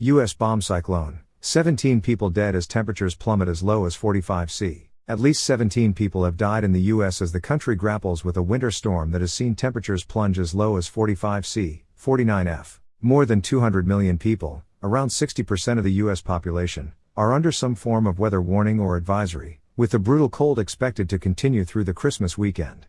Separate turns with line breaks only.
U.S. bomb cyclone. 17 people dead as temperatures plummet as low as 45 C. At least 17 people have died in the U.S. as the country grapples with a winter storm that has seen temperatures plunge as low as 45 C, 49 F. More than 200 million people, around 60% of the U.S. population, are under some form of weather warning or advisory, with the brutal cold expected to continue through the Christmas weekend.